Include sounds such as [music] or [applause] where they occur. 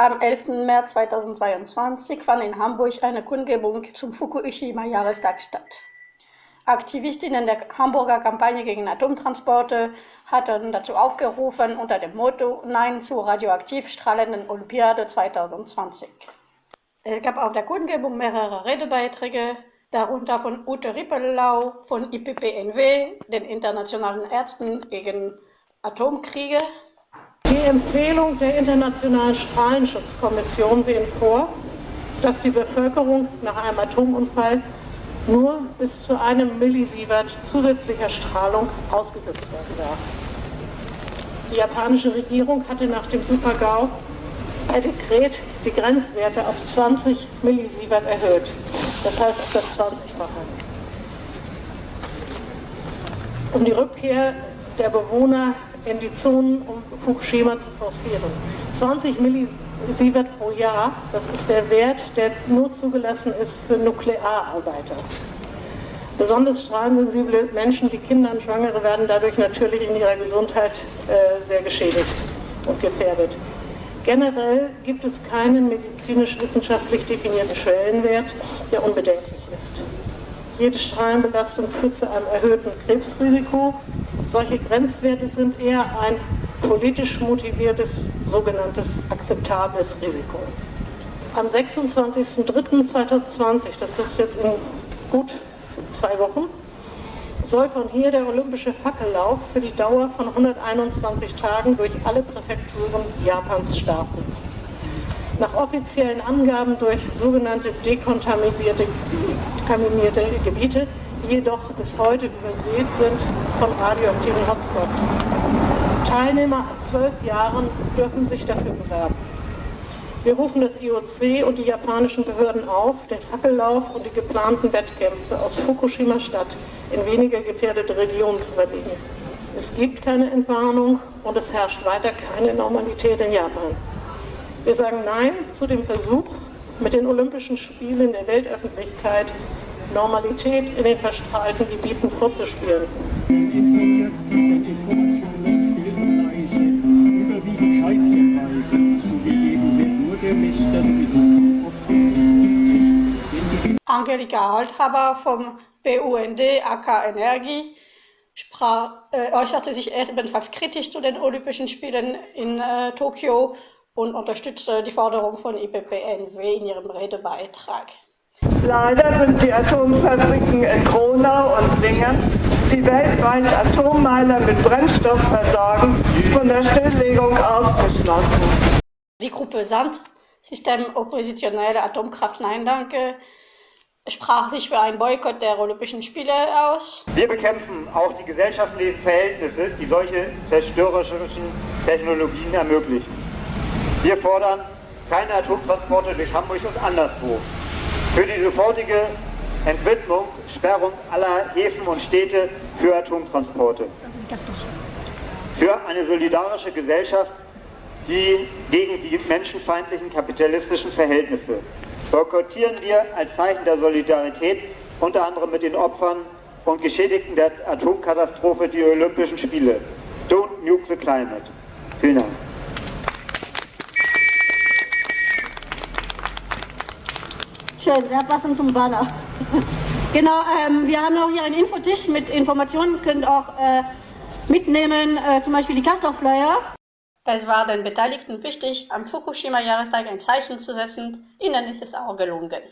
Am 11. März 2022 fand in Hamburg eine Kundgebung zum Fukushima-Jahrestag statt. Aktivistinnen der Hamburger Kampagne gegen Atomtransporte hatten dazu aufgerufen unter dem Motto Nein zur radioaktiv strahlenden Olympiade 2020. Es gab auf der Kundgebung mehrere Redebeiträge, darunter von Ute Rippellau von IPPNW, den Internationalen Ärzten gegen Atomkriege. Die Empfehlung der Internationalen Strahlenschutzkommission sehen vor, dass die Bevölkerung nach einem Atomunfall nur bis zu einem Millisievert zusätzlicher Strahlung ausgesetzt werden darf. Die japanische Regierung hatte nach dem Super-GAU per Dekret die Grenzwerte auf 20 Millisievert erhöht, das heißt auf das 20-fache. Um die Rückkehr der Bewohner in die Zonen um Fukushima zu forcieren. 20 Millisievert pro Jahr, das ist der Wert, der nur zugelassen ist für Nukleararbeiter. Besonders strahlensensible Menschen, wie Kinder und Schwangere, werden dadurch natürlich in ihrer Gesundheit äh, sehr geschädigt und gefährdet. Generell gibt es keinen medizinisch-wissenschaftlich definierten Schwellenwert, der unbedenklich ist. Jede Strahlenbelastung führt zu einem erhöhten Krebsrisiko. Solche Grenzwerte sind eher ein politisch motiviertes, sogenanntes akzeptables Risiko. Am 26.03.2020, das ist jetzt in gut zwei Wochen, soll von hier der olympische Fackellauf für die Dauer von 121 Tagen durch alle Präfekturen Japans starten. Nach offiziellen Angaben durch sogenannte dekontaminierte Gebiete, die jedoch bis heute übersät sind von radioaktiven Hotspots. Teilnehmer ab zwölf Jahren dürfen sich dafür bewerben. Wir rufen das IOC und die japanischen Behörden auf, den Fackellauf und die geplanten Wettkämpfe aus Fukushima Stadt in weniger gefährdete Regionen zu verlegen. Es gibt keine Entwarnung und es herrscht weiter keine Normalität in Japan. Wir sagen Nein zu dem Versuch, mit den Olympischen Spielen der Weltöffentlichkeit Normalität in den verstrahlten Gebieten vorzuspielen. Angelika Althaber vom BUND AK Energie sprach, äh, äußerte sich ebenfalls kritisch zu den Olympischen Spielen in äh, Tokio und unterstützte die Forderung von IPPNW in ihrem Redebeitrag. Leider sind die Atomfabriken in Kronau und Lingen, die weltweit Atommeiler mit Brennstoff versorgen, von der Stilllegung ausgeschlossen. Die Gruppe Sand, System Oppositionelle Atomkraft Nein Danke, sprach sich für einen Boykott der Olympischen Spiele aus. Wir bekämpfen auch die gesellschaftlichen Verhältnisse, die solche zerstörerischen Technologien ermöglichen. Wir fordern keine Atomtransporte durch Hamburg und anderswo. Für die sofortige Entwidmung, Sperrung aller Häfen und Städte für Atomtransporte. Für eine solidarische Gesellschaft, die gegen die menschenfeindlichen kapitalistischen Verhältnisse. Boykottieren wir als Zeichen der Solidarität unter anderem mit den Opfern und Geschädigten der Atomkatastrophe die Olympischen Spiele. Don't nuke the climate. Vielen Dank. Schön, ja, passend zum Banner. [laughs] genau, ähm, wir haben auch hier einen Infotisch mit Informationen, könnt auch äh, mitnehmen, äh, zum Beispiel die Castor-Flyer. Es war den Beteiligten wichtig, am Fukushima-Jahrestag ein Zeichen zu setzen. Ihnen ist es auch gelungen.